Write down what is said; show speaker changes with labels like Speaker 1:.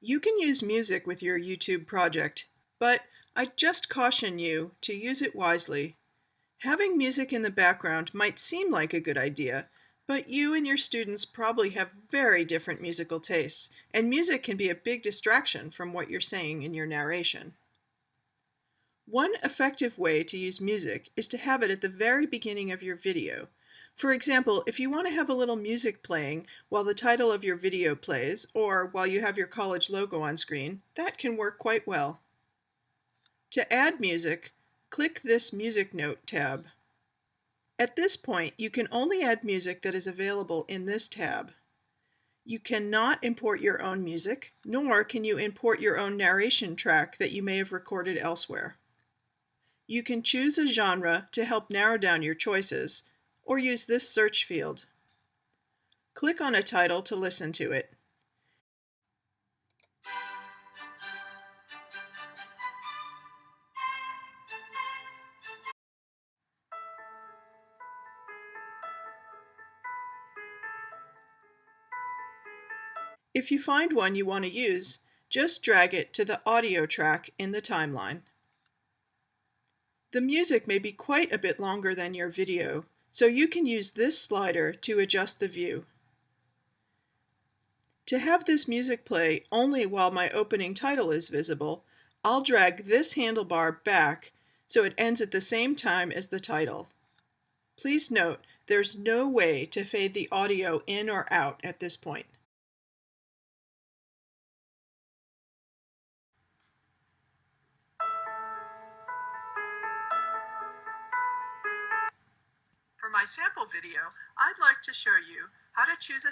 Speaker 1: You can use music with your YouTube project, but I just caution you to use it wisely. Having music in the background might seem like a good idea, but you and your students probably have very different musical tastes, and music can be a big distraction from what you're saying in your narration. One effective way to use music is to have it at the very beginning of your video for example, if you want to have a little music playing while the title of your video plays, or while you have your college logo on screen, that can work quite well. To add music, click this Music Note tab. At this point, you can only add music that is available in this tab. You cannot import your own music, nor can you import your own narration track that you may have recorded elsewhere. You can choose a genre to help narrow down your choices, or use this search field. Click on a title to listen to it. If you find one you want to use, just drag it to the audio track in the timeline. The music may be quite a bit longer than your video, so you can use this slider to adjust the view. To have this music play only while my opening title is visible, I'll drag this handlebar back so it ends at the same time as the title. Please note, there's no way to fade the audio in or out at this point.
Speaker 2: My sample video, I'd like to show you how to choose a